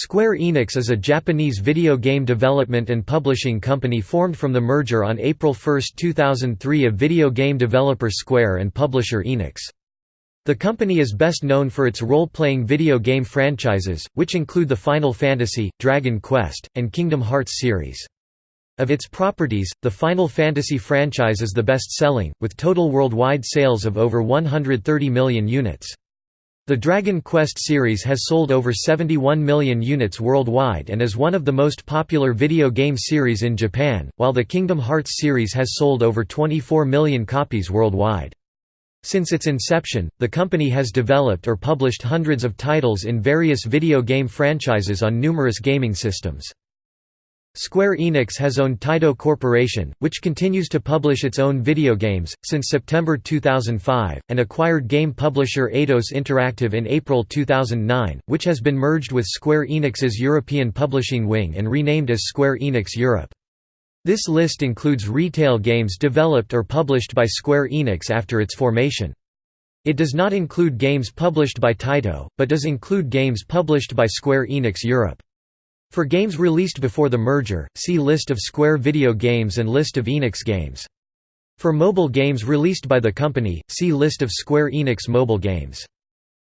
Square Enix is a Japanese video game development and publishing company formed from the merger on April 1, 2003 of video game developer Square and publisher Enix. The company is best known for its role-playing video game franchises, which include the Final Fantasy, Dragon Quest, and Kingdom Hearts series. Of its properties, the Final Fantasy franchise is the best-selling, with total worldwide sales of over 130 million units. The Dragon Quest series has sold over 71 million units worldwide and is one of the most popular video game series in Japan, while the Kingdom Hearts series has sold over 24 million copies worldwide. Since its inception, the company has developed or published hundreds of titles in various video game franchises on numerous gaming systems. Square Enix has owned Taito Corporation, which continues to publish its own video games, since September 2005, and acquired game publisher Eidos Interactive in April 2009, which has been merged with Square Enix's European publishing wing and renamed as Square Enix Europe. This list includes retail games developed or published by Square Enix after its formation. It does not include games published by Taito, but does include games published by Square Enix Europe. For games released before the merger, see List of Square Video Games and List of Enix games. For mobile games released by the company, see List of Square Enix mobile games.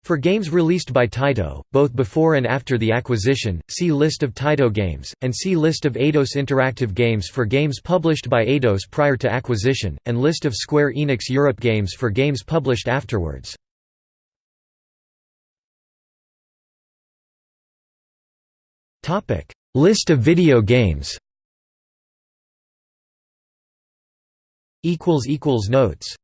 For games released by Taito, both before and after the acquisition, see List of Taito games, and see List of Eidos Interactive games for games published by Eidos prior to acquisition, and List of Square Enix Europe games for games published afterwards. Topic: List of video games. Equals equals notes.